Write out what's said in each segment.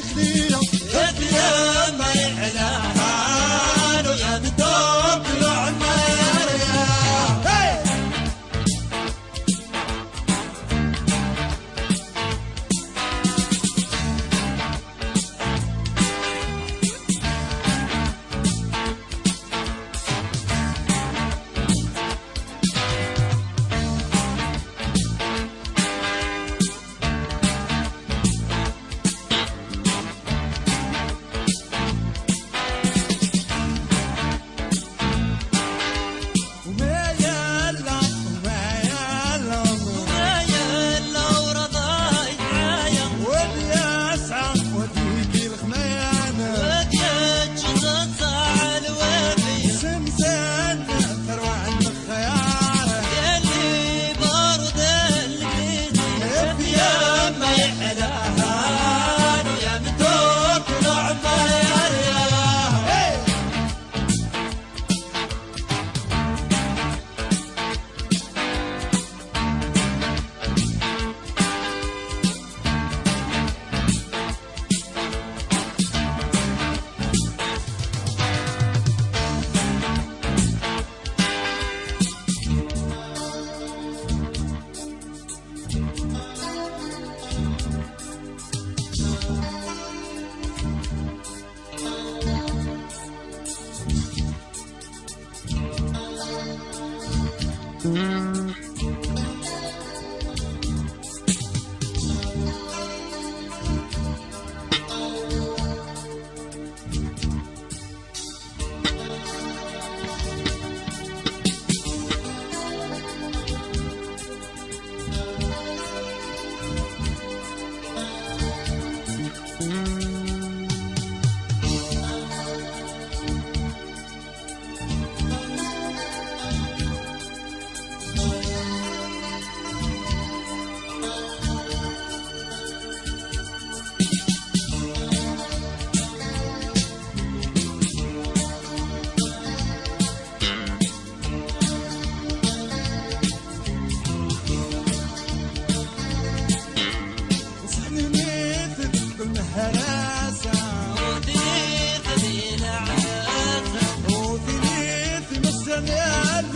Anticristo.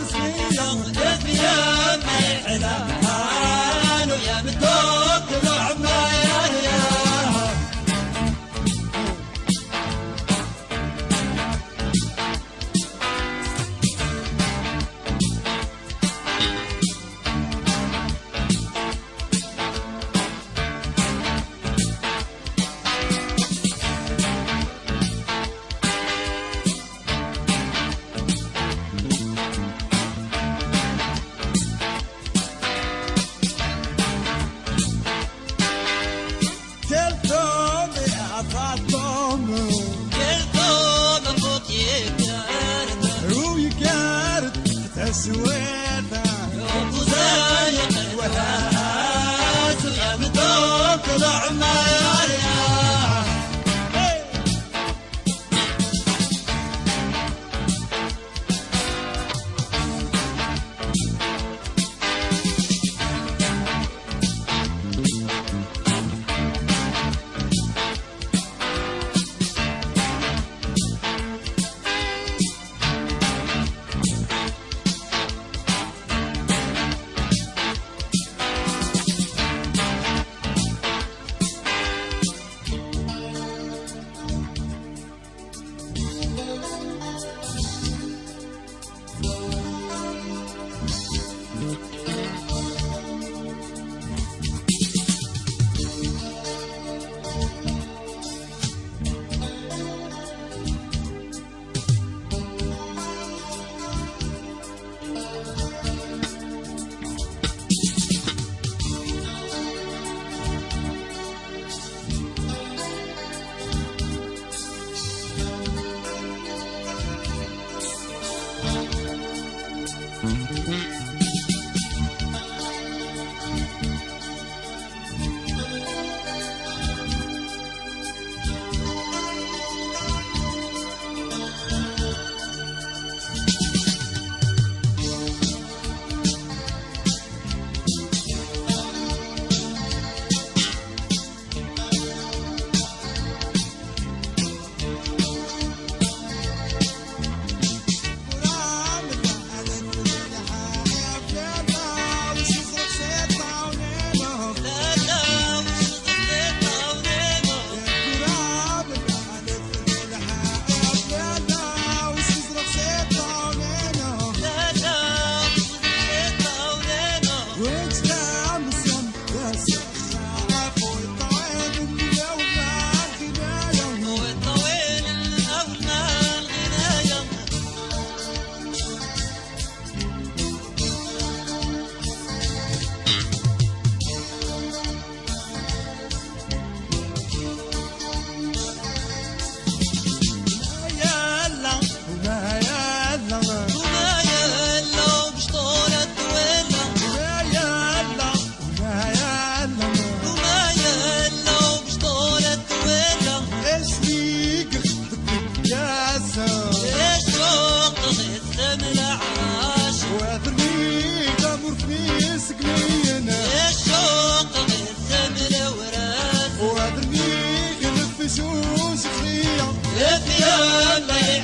سويته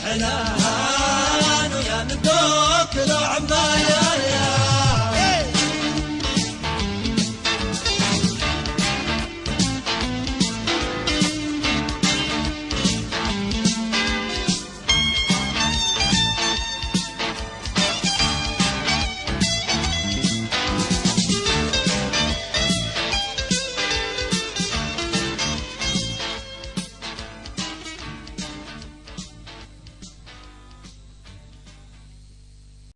احنا